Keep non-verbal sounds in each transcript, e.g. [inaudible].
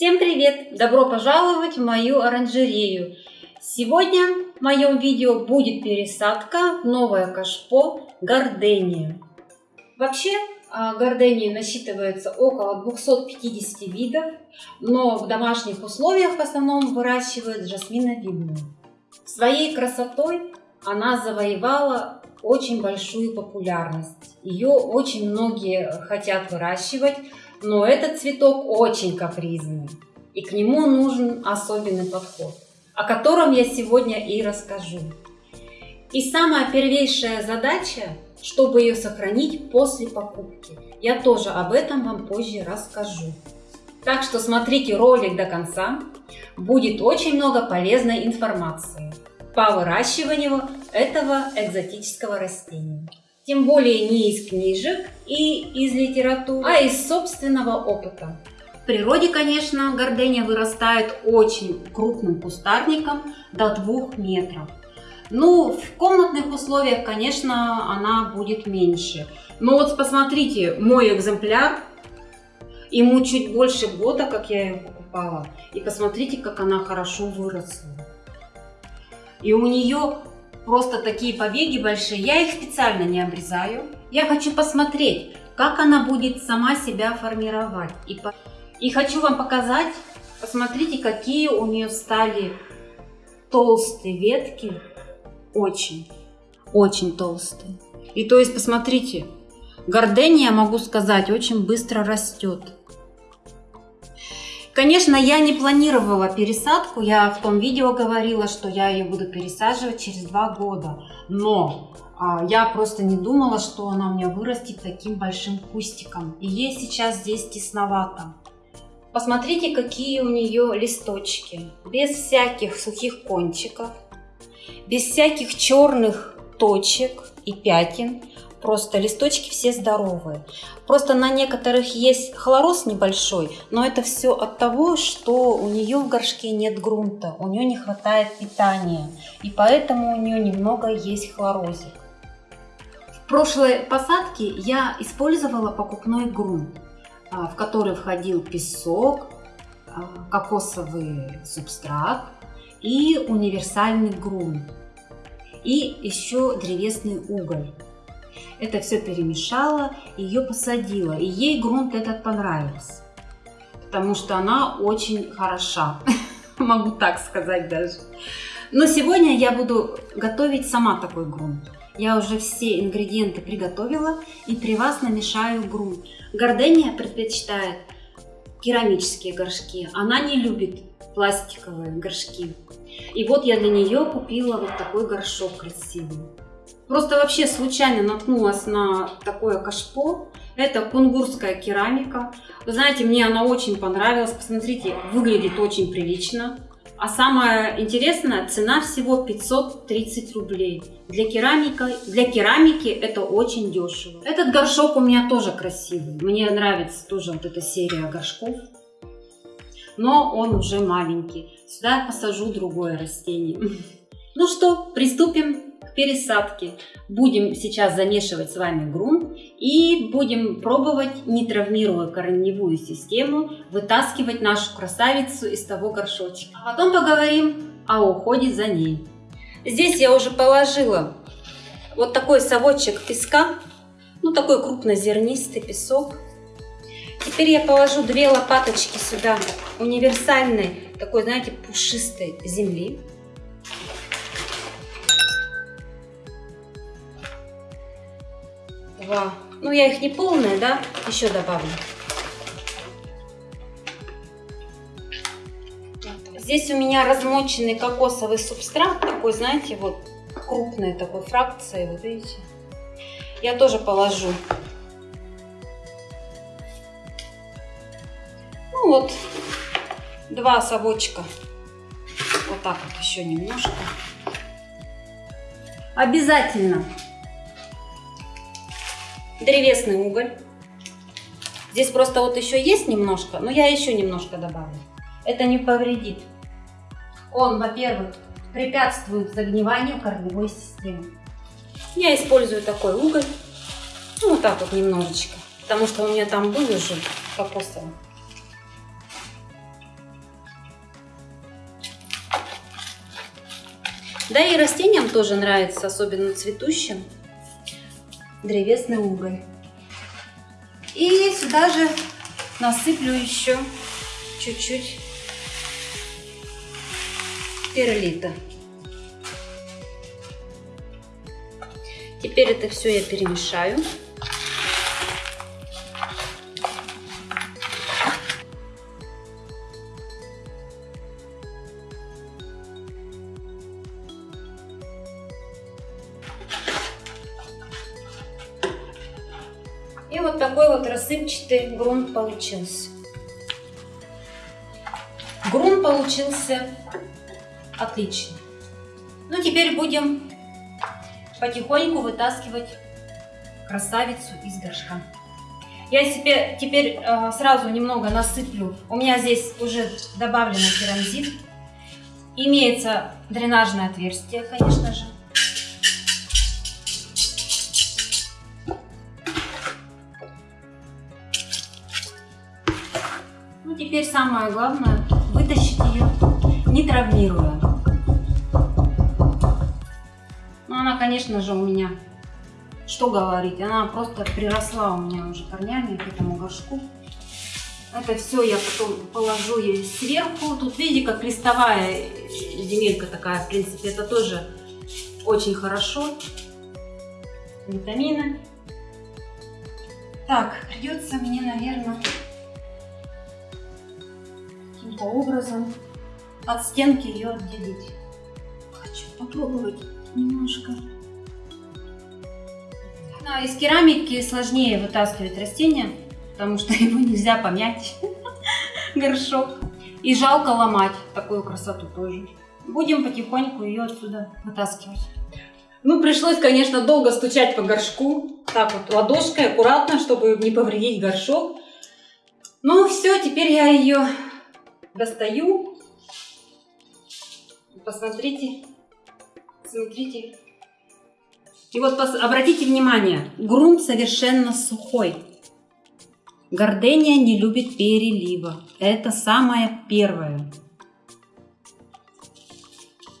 Всем привет! Добро пожаловать в мою оранжерею! Сегодня в моем видео будет пересадка новое кашпо гордения. Вообще а, гордении насчитывается около 250 видов, но в домашних условиях в основном выращивают жасминовидную. Своей красотой она завоевала очень большую популярность. Ее очень многие хотят выращивать, но этот цветок очень капризный, и к нему нужен особенный подход, о котором я сегодня и расскажу. И самая первейшая задача, чтобы ее сохранить после покупки. Я тоже об этом вам позже расскажу. Так что смотрите ролик до конца, будет очень много полезной информации по выращиванию этого экзотического растения. Тем более не из книжек и из литературы, а из собственного опыта. В природе, конечно, гордения вырастает очень крупным кустарником до 2 метров. Ну, в комнатных условиях, конечно, она будет меньше. Но вот посмотрите, мой экземпляр, ему чуть больше года, как я ее покупала. И посмотрите, как она хорошо выросла. И у нее просто такие побеги большие. Я их специально не обрезаю. Я хочу посмотреть, как она будет сама себя формировать. И, по... и хочу вам показать, посмотрите, какие у нее стали толстые ветки. Очень, очень толстые. И то есть, посмотрите, гордения, могу сказать, очень быстро растет. Конечно, я не планировала пересадку. Я в том видео говорила, что я ее буду пересаживать через два года. Но а, я просто не думала, что она у меня вырастет таким большим кустиком. И ей сейчас здесь тесновато. Посмотрите, какие у нее листочки. Без всяких сухих кончиков. Без всяких черных точек и пятен. Просто листочки все здоровые. Просто на некоторых есть хлороз небольшой, но это все от того, что у нее в горшке нет грунта, у нее не хватает питания, и поэтому у нее немного есть хлорозик. В прошлой посадке я использовала покупной грунт, а, в который входил песок, а, кокосовый субстрат и универсальный грунт, и еще древесный уголь. Это все перемешала, ее посадила. И ей грунт этот понравился. Потому что она очень хороша. [laughs] Могу так сказать даже. Но сегодня я буду готовить сама такой грунт. Я уже все ингредиенты приготовила и при вас намешаю грунт. Гордения предпочитает керамические горшки. Она не любит пластиковые горшки. И вот я для нее купила вот такой горшок красивый. Просто вообще случайно наткнулась на такое кашпо. Это кунгурская керамика. Вы знаете, мне она очень понравилась. Посмотрите, выглядит очень прилично. А самое интересное, цена всего 530 рублей. Для, керамика, для керамики это очень дешево. Этот горшок у меня тоже красивый. Мне нравится тоже вот эта серия горшков. Но он уже маленький. Сюда я посажу другое растение. [laughs] Ну что, приступим пересадки. Будем сейчас замешивать с вами грунт и будем пробовать, не травмируя корневую систему, вытаскивать нашу красавицу из того горшочка. А потом поговорим о уходе за ней. Здесь я уже положила вот такой совочек песка, ну такой крупнозернистый песок. Теперь я положу две лопаточки сюда универсальной, такой, знаете, пушистой земли. Два. Ну, я их не полные, да, еще добавлю. Здесь у меня размоченный кокосовый субстрат, такой, знаете, вот крупной такой фракции, вот видите. Я тоже положу. Ну вот, два совочка. Вот так вот еще немножко. Обязательно древесный уголь. Здесь просто вот еще есть немножко, но я еще немножко добавлю. Это не повредит. Он, во-первых, препятствует загниванию корневой системы. Я использую такой уголь, ну вот так вот немножечко, потому что у меня там был уже кокосовый. Да и растениям тоже нравится, особенно цветущим древесный уголь. И сюда же насыплю еще чуть-чуть перлита. Теперь это все я перемешаю. Грунт получился. Грунт получился отличный. Ну, теперь будем потихоньку вытаскивать красавицу из горшка. Я себе теперь э, сразу немного насыплю. У меня здесь уже добавлено керамзит. Имеется дренажное отверстие, конечно же. Теперь самое главное вытащить ее, не травмируя. она, конечно же, у меня, что говорить, она просто приросла у меня уже корнями к этому горшку. Это все я потом положу ей сверху. Тут видите, как листовая земелька такая, в принципе, это тоже очень хорошо. Витамины. Так, придется мне, наверное, каким-то образом от стенки ее отделить. Хочу попробовать немножко. Да, из керамики сложнее вытаскивать растения, потому что [laughs] его нельзя помять, [laughs] горшок. И жалко ломать такую красоту тоже. Будем потихоньку ее отсюда вытаскивать. Ну, пришлось, конечно, долго стучать по горшку. Так вот, ладошкой, аккуратно, чтобы не повредить горшок. Ну, все, теперь я ее достаю. Посмотрите, Смотрите. И вот обратите внимание, грунт совершенно сухой. Гордения не любит перелива. Это самое первое.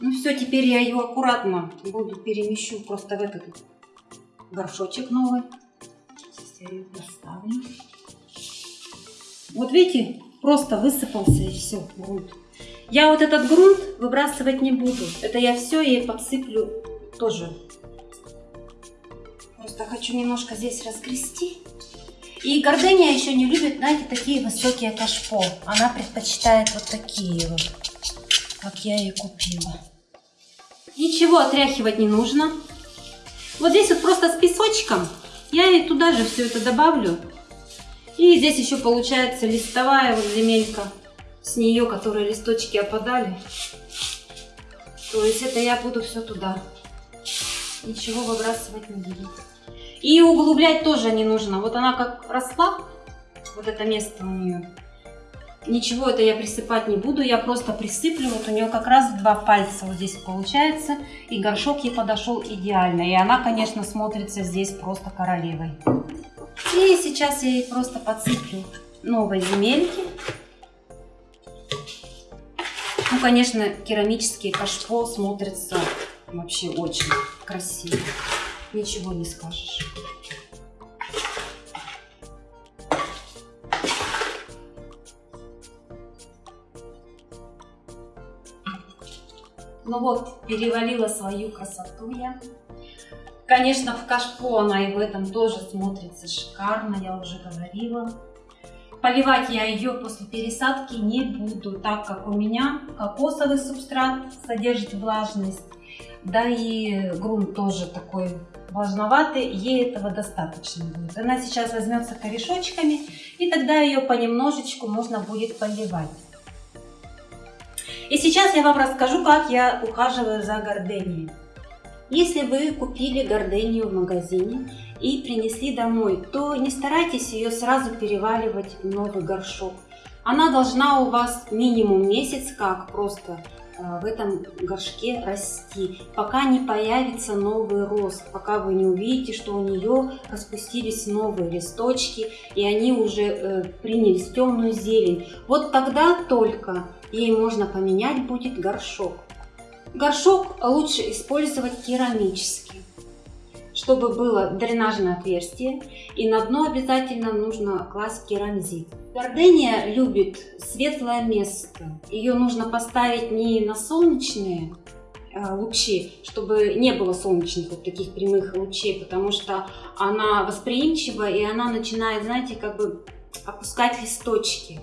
Ну все, теперь я ее аккуратно буду перемещу просто в этот горшочек новый. Сейчас я ее поставлю. Вот видите, просто высыпался и все, грунт. Я вот этот грунт выбрасывать не буду. Это я все ей подсыплю тоже. Просто хочу немножко здесь разгрести. И гордыня еще не любит, знаете, такие высокие кашпо. Она предпочитает вот такие вот, как я ее купила. Ничего отряхивать не нужно. Вот здесь вот просто с песочком я ей туда же все это добавлю. И здесь еще получается листовая вот земелька с нее, которые листочки опадали. То есть это я буду все туда. Ничего выбрасывать не буду. И углублять тоже не нужно. Вот она как росла, вот это место у нее. Ничего это я присыпать не буду, я просто присыплю. Вот у нее как раз два пальца вот здесь получается. И горшок ей подошел идеально. И она, конечно, смотрится здесь просто королевой. И сейчас я ей просто подсыплю новой земельки. Ну, конечно, керамические кашпо смотрятся вообще очень красиво. Ничего не скажешь. Ну вот, перевалила свою красоту я. Конечно, в кашпо она и в этом тоже смотрится шикарно, я уже говорила. Поливать я ее после пересадки не буду, так как у меня кокосовый субстрат содержит влажность, да и грунт тоже такой влажноватый, ей этого достаточно будет. Она сейчас возьмется корешочками, и тогда ее понемножечку можно будет поливать. И сейчас я вам расскажу, как я ухаживаю за горденией. Если вы купили гордению в магазине и принесли домой, то не старайтесь ее сразу переваливать в новый горшок. Она должна у вас минимум месяц как просто э, в этом горшке расти, пока не появится новый рост, пока вы не увидите, что у нее распустились новые листочки и они уже э, принялись темную зелень. Вот тогда только ей можно поменять будет горшок. Горшок лучше использовать керамический, чтобы было дренажное отверстие. И на дно обязательно нужно класть керамзит. Гордения любит светлое место. Ее нужно поставить не на солнечные э, лучи, чтобы не было солнечных вот таких прямых лучей, потому что она восприимчива и она начинает, знаете, как бы опускать листочки.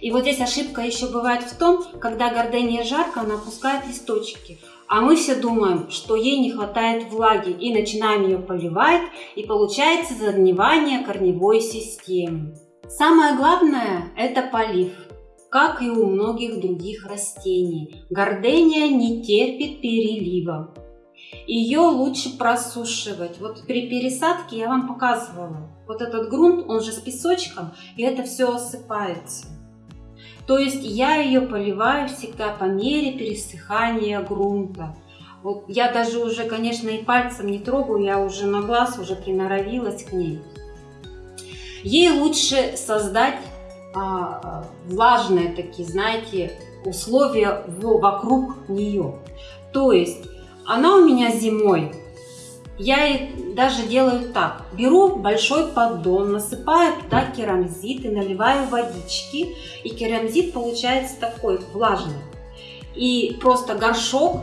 И вот здесь ошибка еще бывает в том, когда гордения жарко, она опускает листочки. А мы все думаем, что ей не хватает влаги и начинаем ее поливать, и получается загнивание корневой системы. Самое главное – это полив, как и у многих других растений. Гордения не терпит перелива. Ее лучше просушивать. Вот при пересадке я вам показывала. Вот этот грунт, он же с песочком, и это все осыпается. То есть я ее поливаю всегда по мере пересыхания грунта. Вот я даже уже, конечно, и пальцем не трогаю, я уже на глаз уже приноровилась к ней. Ей лучше создать а, влажные такие, знаете, условия вокруг нее. То есть она у меня зимой, я даже делаю так. Беру большой поддон, насыпаю туда керамзит и наливаю водички. И керамзит получается такой влажный. И просто горшок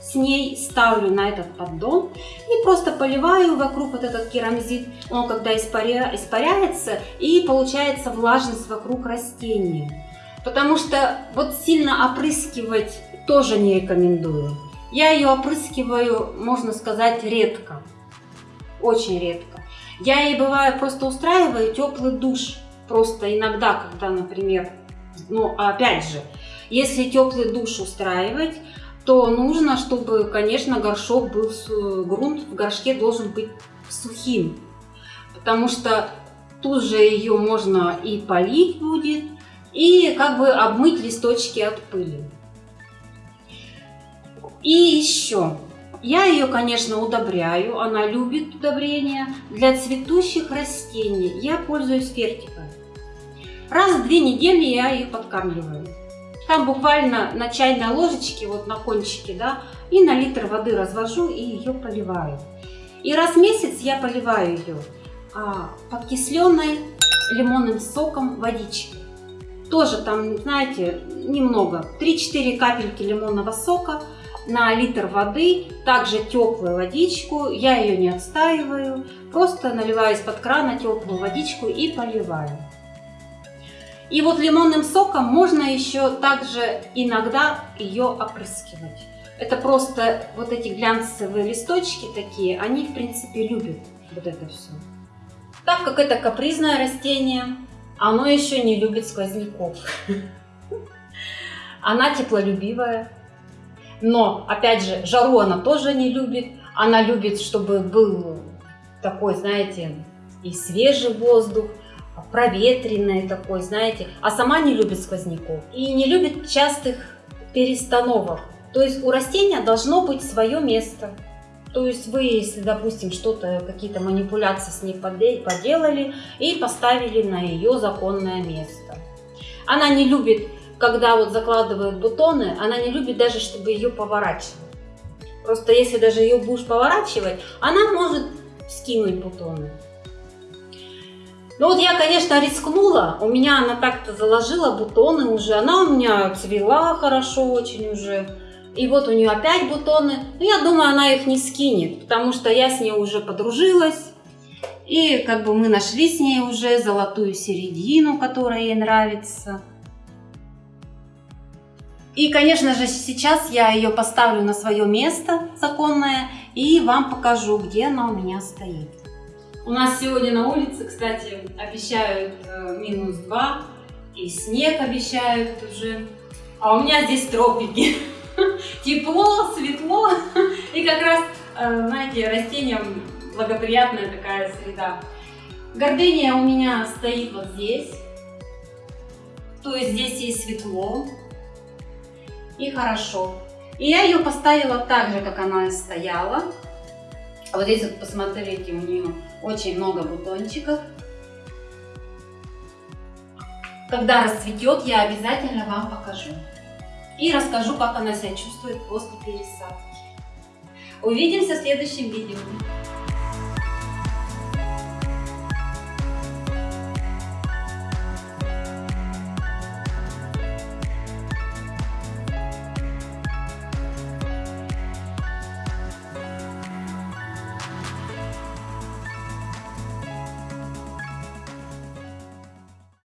с ней ставлю на этот поддон и просто поливаю вокруг вот этот керамзит. Он когда испаря... испаряется и получается влажность вокруг растения. Потому что вот сильно опрыскивать тоже не рекомендую. Я ее опрыскиваю, можно сказать, редко. Очень редко. Я ей бываю просто устраиваю теплый душ. Просто иногда, когда, например, ну опять же, если теплый душ устраивать, то нужно, чтобы, конечно, горшок был, грунт в горшке должен быть сухим, потому что тут же ее можно и полить будет, и как бы обмыть листочки от пыли. И еще, я ее, конечно, удобряю, она любит удобрения. Для цветущих растений я пользуюсь фертикой. Раз в две недели я ее подкармливаю. Там буквально на чайной ложечке, вот на кончике, да, и на литр воды развожу и ее поливаю. И раз в месяц я поливаю ее а, подкисленной лимонным соком водичкой. Тоже там, знаете, немного, 3-4 капельки лимонного сока на литр воды, также теплую водичку, я ее не отстаиваю, просто наливаю из-под крана теплую водичку и поливаю. И вот лимонным соком можно еще также иногда ее опрыскивать. Это просто вот эти глянцевые листочки такие, они в принципе любят вот это все. Так как это капризное растение, оно еще не любит сквозняков. [laughs] Она теплолюбивая. Но, опять же, жару она тоже не любит. Она любит, чтобы был такой, знаете, и свежий воздух, проветренный такой, знаете. А сама не любит сквозняков и не любит частых перестановок. То есть у растения должно быть свое место. То есть вы, если, допустим, что-то, какие-то манипуляции с ней поделали и поставили на ее законное место. Она не любит когда вот закладывают бутоны, она не любит даже, чтобы ее поворачивать. Просто если даже ее будешь поворачивать, она может скинуть бутоны. Ну вот я, конечно, рискнула. У меня она так-то заложила бутоны уже. Она у меня цвела хорошо очень уже. И вот у нее опять бутоны. Но я думаю, она их не скинет, потому что я с ней уже подружилась. И как бы мы нашли с ней уже золотую середину, которая ей нравится. И, конечно же, сейчас я ее поставлю на свое место законное и вам покажу, где она у меня стоит. У нас сегодня на улице, кстати, обещают э, минус 2 и снег обещают уже. А у меня здесь тропики. [laughs] Тепло, светло и как раз, э, знаете, растениям благоприятная такая среда. Гордыня у меня стоит вот здесь. То есть здесь есть светло, и хорошо. И я ее поставила так же, как она стояла. Вот здесь вот посмотрите, у нее очень много бутончиков. Когда расцветет, я обязательно вам покажу. и расскажу, как она себя чувствует после пересадки. Увидимся в следующем видео.